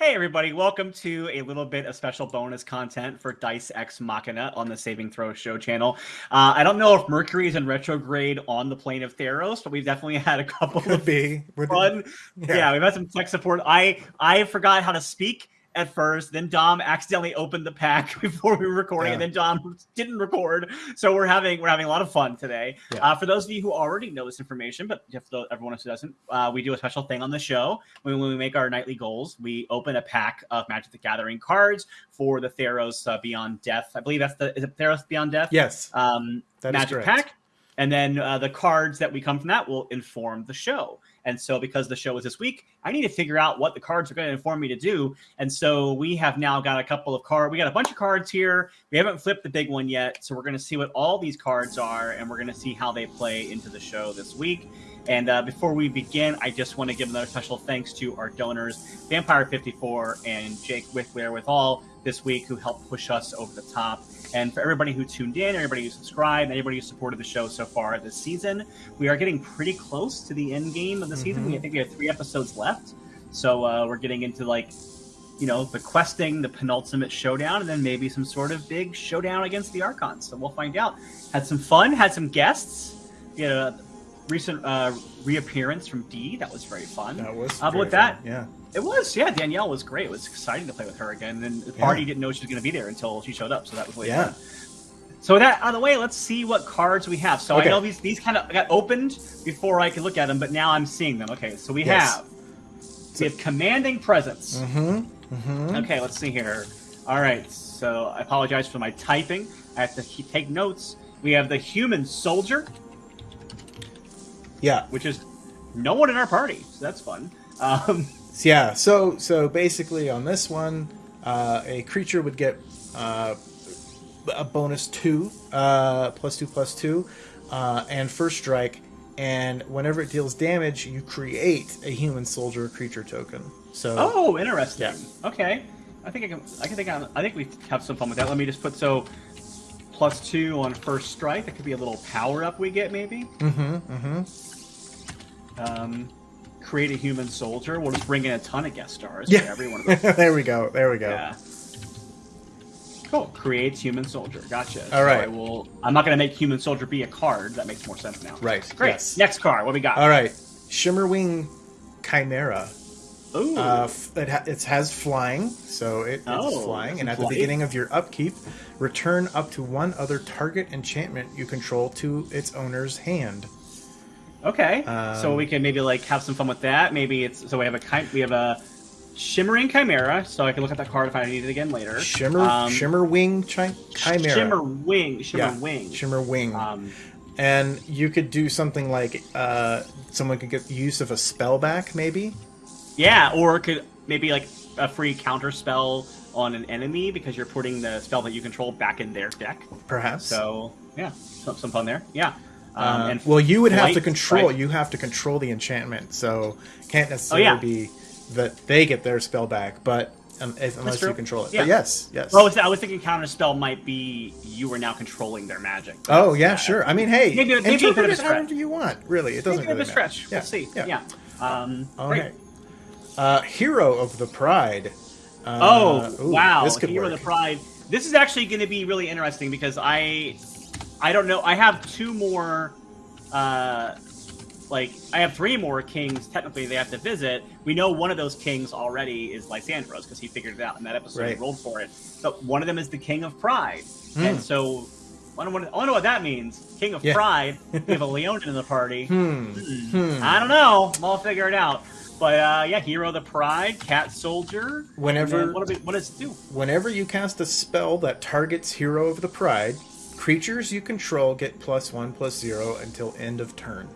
Hey, everybody, welcome to a little bit of special bonus content for Dice Ex Machina on the Saving Throw Show channel. Uh, I don't know if Mercury is in retrograde on the plane of Theros, but we've definitely had a couple Could of be. We're fun. Yeah. Yeah. we've had some tech support. I I forgot how to speak at first. Then Dom accidentally opened the pack before we were recording, and then Dom didn't record. So we're having we're having a lot of fun today. Yeah. Uh, for those of you who already know this information, but if the, everyone else who doesn't, uh, we do a special thing on the show when, when we make our nightly goals. We open a pack of Magic the Gathering cards for the Theros uh, Beyond Death. I believe that's the is it Theros Beyond Death? Yes. um, That magic pack and then uh, the cards that we come from that will inform the show and so because the show is this week i need to figure out what the cards are going to inform me to do. And so we have now got a couple of cards we got a bunch of cards here. We haven't flipped the big one yet so we're going to see what all these cards are and we're going to see how they play into the show this week. And uh, before we begin, I just want to give another special thanks to our donors, Vampire54 and Jake Wickler with all this week, who helped push us over the top. And for everybody who tuned in, everybody who subscribed, everybody who supported the show so far this season, we are getting pretty close to the end game of the season. Mhm. We I think we have three episodes left, so uh, we're getting into like, you know, the questing, the penultimate showdown, and then maybe some sort of big showdown against the Archons. So we'll find out. Had some fun, had some guests. We had a recent uh, reappearance from D. That was very fun. That was. Uh, but with that, fun. Yeah. It was, yeah. Danielle was great. It was exciting to play with her again. And the party didn't know she was going to be there until she showed up. So that was really Yeah. fun. So with that out of the way, let's see what cards we have. So Okay. I know these these kind of got opened before I could look at them, but now I'm seeing them. Okay, so we Yes. have we have commanding presence. Mm-hmm. Mm-hmm. Okay, let's see here. All right, so I apologize for my typing. I have to take notes. We have the human soldier, Yeah. which is no one in our party, so that's fun. Um, Yeah. So so basically on this one, uh, a creature would get uh, a bonus two, uh, plus two plus two, uh, and first strike. And whenever it deals damage, you create a human soldier creature token. So Oh, interesting. Yeah. Okay, I think I can. I can think. I, I think we have some fun with that. Let me just put so plus two on first strike. That could be a little power up we get maybe. Mm-hmm. Mm-hmm. Um, create a human soldier. We'll just bring in a ton of guest stars. Yeah. For every one of those. there we go. There we go. yeah. Cool. Creates human soldier. Gotcha. All right. I will. I'm not going to make human soldier be a card. That makes more sense now. Right. Great. Yes. Next card. What we got? All right. Shimmerwing Chimera. Ooh. Uh, it, ha- it has flying, so it, it's Oh, flying. And at the beginning of your upkeep, return up to one other target enchantment you control to its owner's hand. Okay, Um, so we can maybe like have some fun with that. Maybe it's so we have a we have a shimmering chimera, so I can look at that card if I need it again later. Shimmer, Um, Shimmerwing chi- Chimera. shimmer wing, shimmer yeah, wing. Shimmerwing. Um, and you could do something like uh, someone could get use of a spell back, maybe. yeah, or could maybe like a free counter spell on an enemy because you're putting the spell that you control back in their deck. Perhaps. So yeah, some, some fun there. Yeah. Um, Uh, and well, you would have to control. right? You have to control the enchantment, so can't necessarily Oh, yeah. be that they get their spell back, but um, if, unless you control it. Yeah. But yes, yes. Oh, I was, I was thinking counter spell might be you are now controlling their magic. Oh yeah, sure. I mean, hey, Maybe- maybe a bit interpret of a it stretch. however you want. Really, it doesn't Maybe really a stretch. matter. We'll see. Yeah. Um, great. Okay. Uh, Hero of the Pride. Uh, Oh ooh, wow! This could Hero work. of the Pride. This is actually going to be really interesting because I, I don't know. I have two more, uh, like I have three more kings. Technically, they have to visit. We know one of those kings already is Lysandros because he figured it out in that episode. Right. He rolled for it. But one of them is the King of Pride, Hmm. and so. I don't, I don't know what that means. King of Yeah. Pride. We have a Leonin in the party. Hmm. Hmm. Hmm. I don't know. I'll figure it out. But uh, yeah, Hero of the Pride, Cat Soldier. Whenever- what, we, what does it do? Whenever you cast a spell that targets Hero of the Pride, creatures you control get plus one plus zero until end of turn.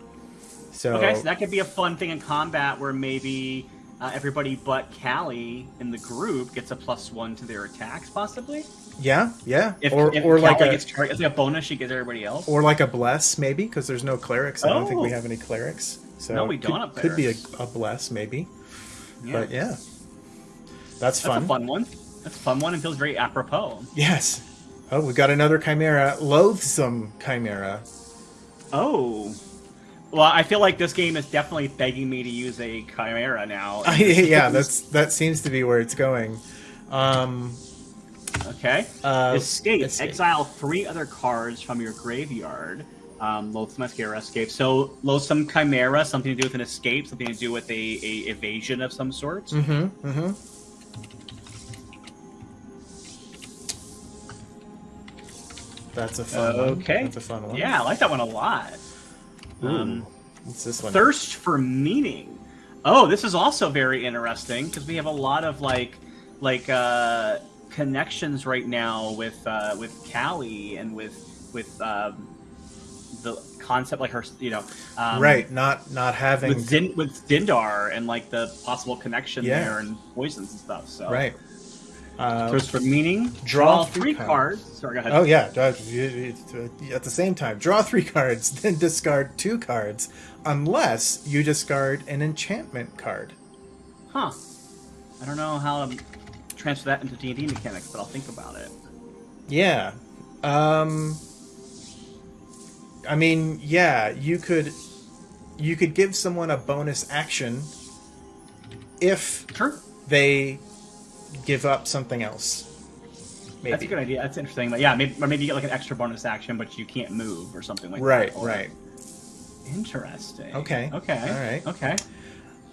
So, Okay, so that could be a fun thing in combat where maybe uh, everybody but Callie in the group gets a plus one to their attacks, possibly. yeah, yeah, If, or if or like Callie a gets it's like a bonus, she gives everybody else. or like a bless maybe because there's no clerics. I don't think we Oh. have any clerics. So No, we could, don't have Could be a, a bless maybe, yeah. but yeah, that's fun. that's a fun one. That's a fun one and feels very apropos. Yes. Oh, we got another chimera, loathsome chimera. Oh, Well, I feel like this game is definitely begging me to use a chimera now. yeah, that's that seems to be where it's going. Um, okay. uh, escape. escape. Exile three other cards from your graveyard. Um, Loathsome Mascara escape. So Loathsome Chimera, something to do with an escape, something to do with a, a evasion of some sort. Mm-hmm. Mm-hmm. That's a fun one. Okay. That's a fun one. Yeah, I like that one a lot. Ooh. Um, What's this one? Thirst for meaning. Oh, this is also very interesting because we have a lot of like, like uh, connections right now with uh, with Callie and with with um, the concept like her, you know, um, right. Not not having. with Din- with Dindar and like the possible connection Yeah. there and poisons and stuff. So right. Uh, Thirst for meaning. draw Draw, three three cards. cards. Sorry, go ahead. Oh yeah, uh, you- you- at the same time, draw three cards, then discard two cards, unless you discard an enchantment card. Huh. I don't know how to transfer that into D and D mechanics, but I'll think about it. Yeah. Um I mean, yeah, you could you could give someone a bonus action if Sure. they give up something else. Maybe. That's a good idea. That's interesting. But yeah, maybe or maybe you get like an extra bonus action, but you can't move or something like Right, that. Or- right. Interesting. Okay. Okay. All right. Okay.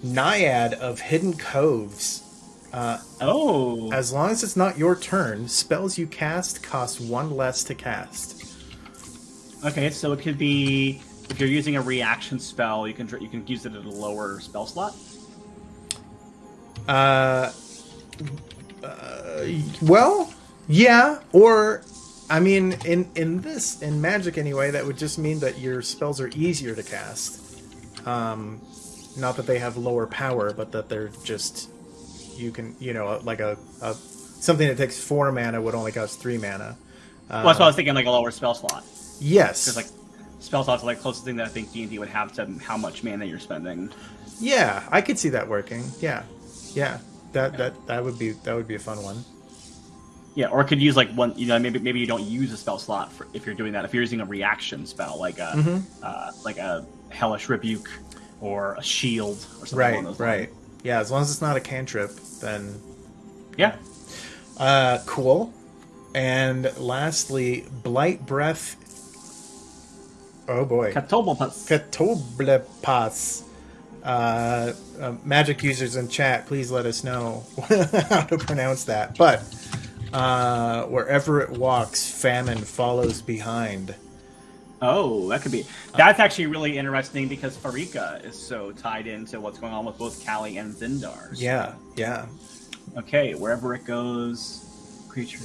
Naiad of Hidden Coves. Uh, Oh. as long as it's not your turn, spells you cast cost one less to cast. Okay. So it could be if you're using a reaction spell, you can you can use it at a lower spell slot. Uh, uh, well, yeah, or I mean, in in this in Magic anyway, that would just mean that your spells are easier to cast. Um, not that they have lower power, but that they're just you can you know like a, a something that takes four mana would only cost three mana. Uh, well, that's what I was thinking, like a lower spell slot, yes, because like spell slots are like closest thing that I think D and D would have to how much mana you're spending. yeah, I could see that working. Yeah, yeah, that that that would be that would be a fun one. Yeah, or could use like one. You know, maybe maybe you don't use a spell slot for if you're doing that. If you're using a reaction spell, like a Mhm. uh, like a hellish rebuke or a shield or something Right, along those right. lines. Yeah, as long as it's not a cantrip, then Yeah. uh, cool. And lastly, blight breath. Oh boy, Catoblepas. Catoblepas. Uh, uh, magic users in chat, please let us know how to pronounce that. But uh, wherever it walks, famine follows behind. Oh, that could be. That's actually really interesting because Pharika is so tied into what's going on with both Callie and Zindar. So- Yeah, yeah. Okay, wherever it goes, creature.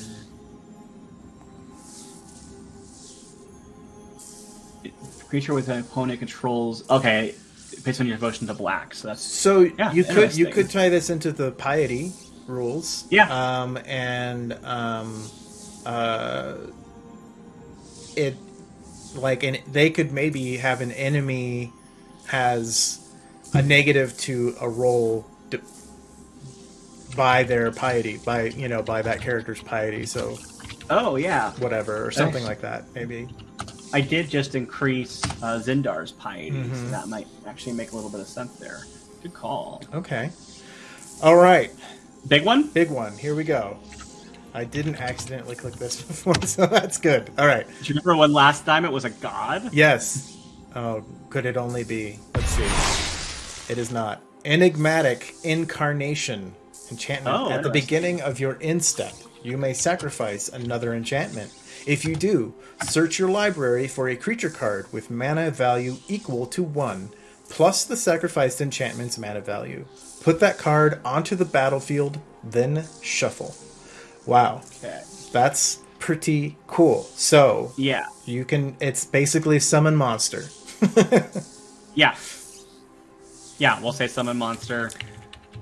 Creature with an opponent controls. Okay, based on your devotion to black. So that's So Yeah, you could you could tie this into the piety rules. Yeah. Um, and um, uh, it like and they could maybe have an enemy has a negative to a roll d- by their piety by you know by that character's piety. So oh yeah. whatever or something Nice. like that maybe. I did just increase uh, Zindar's piety, so Mhm. that might actually make a little bit of sense there. Good call. Okay. All right. Big one. Big one. Here we go. I didn't accidentally click this before, so that's good. All right. Do you remember when last time it was a god? Yes. Oh, could it only be? Let's see. It is not. Enigmatic Incarnation. Enchantment. Oh, At the beginning of your end step, you may sacrifice another enchantment. If you do, search your library for a creature card with mana value equal to 1, plus the sacrificed enchantment's mana value. Put that card onto the battlefield, then shuffle. Wow. Okay. That's pretty cool. So, Yeah. you can. It's basically summon monster. Yeah. Yeah, we'll say summon monster.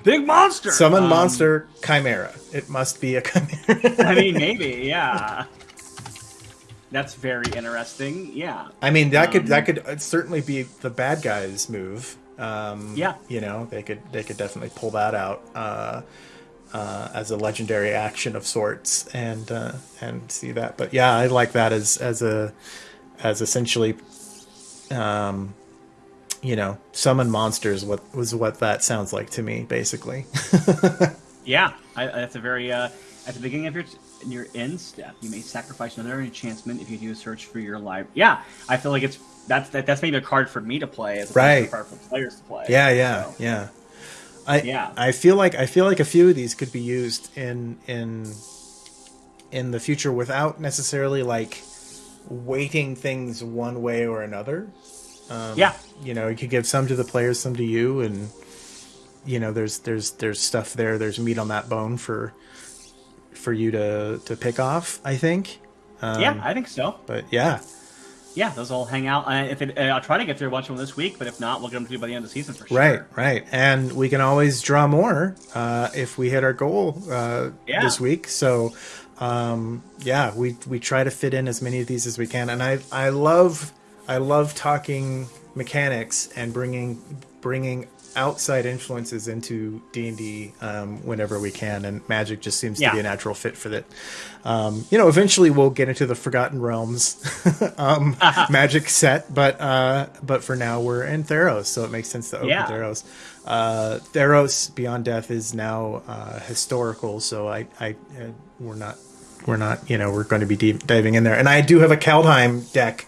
Big monster. Summon Um, monster chimera. It must be a chimera. I mean, maybe. Yeah. That's very interesting. Yeah. I mean, that could Um, that could uh, certainly be the bad guys' move. Um, Yeah. you know, they could they could definitely pull that out uh, uh, as a legendary action of sorts, and uh, and see that. But yeah, I like that as as a as essentially um, you know, summon monsters. What was what that sounds like to me, basically. yeah, I, that's a very uh, at the beginning of your in your end step, you may sacrifice another enchantment if you do a search for your life. Yeah, I feel like it's that's that, that's maybe a card for me to play as a right. card for players to play. Yeah, yeah, so. yeah. I yeah. I feel like I feel like a few of these could be used in in in the future without necessarily like weighting things one way or another. Um, yeah, you know, you could give some to the players, some to you, and you know, there's there's there's stuff there. There's meat on that bone for for you to to pick off. I think. Um, yeah, I think so. But yeah, yeah, those all hang out. Uh, if it, uh, I'll try to get through a bunch of them this week, but if not, we'll get them to you by the end of the season for sure. Right, right, and we can always draw more uh, if we hit our goal uh, yeah. this week. So, um, yeah, we we try to fit in as many of these as we can, and I I love I love talking mechanics and bringing bringing outside influences into D and D um, whenever we can, and Magic just seems yeah. to be a natural fit for that. Um, you know, eventually we'll get into the Forgotten Realms um, Magic set, but uh, but for now we're in Theros, so it makes sense to open yeah. Theros. Uh, Theros Beyond Death is now uh, historical, so I, I uh, we're not we're not you know we're going to be deep diving in there, and I do have a Kaldheim deck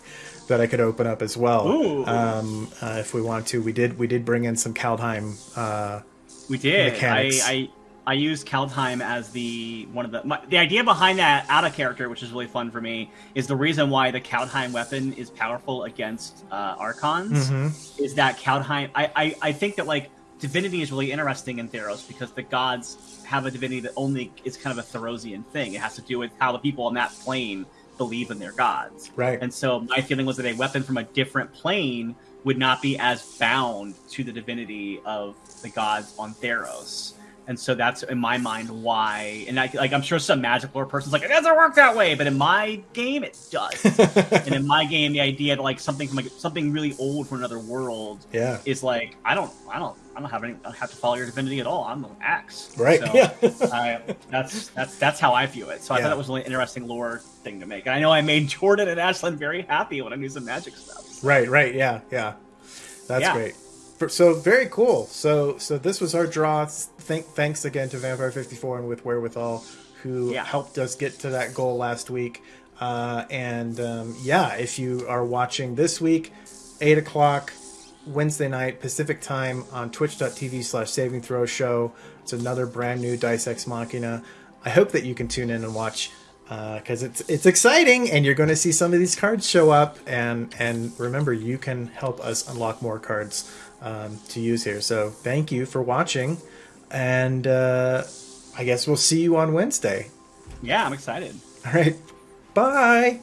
that I could open up as well. Um, uh, if we want to, we did we did bring in some Kaldheim. Uh, we did. Mechanics. I, I I used Kaldheim as the one of the my, the idea behind that out of character, which is really fun for me, is the reason why the Kaldheim weapon is powerful against uh, Archons. Mm-hmm. Is that Kaldheim? I, I I think that like divinity is really interesting in Theros because the gods have a divinity that only is kind of a Therosian thing. It has to do with how the people on that plane believe in their gods. Right. And so my feeling was that a weapon from a different plane would not be as bound to the divinity of the gods on Theros. And so that's in my mind why, and I, like I'm sure some magic lore person's like it doesn't work that way, but in my game it does. and in my game, the idea that like something from like something really old from another world, yeah, is like I don't, I don't, I don't have any, I don't have to follow your divinity at all. I'm an axe, right? So, yeah, I, that's that's that's how I view it. So I yeah. thought that was a really interesting lore thing to make. And I know I made Jordan and Ashlyn very happy when I knew some magic stuff. Right, right, yeah, yeah, that's yeah. great so very cool. So so this was our draw. Thank, thanks again to Vampire Fifty Four and with Wherewithal, who yeah. helped us get to that goal last week. Uh, and um, yeah, if you are watching this week, eight o'clock Wednesday night Pacific time on Twitch.tv slash Saving Throw Show. It's another brand new Dice Ex Machina. I hope that you can tune in and watch because uh, it's it's exciting and you're going to see some of these cards show up and and remember you can help us unlock more cards um, to use here. So thank you for watching, and uh, I guess we'll see you on Wednesday. Yeah, I'm excited. All right, bye.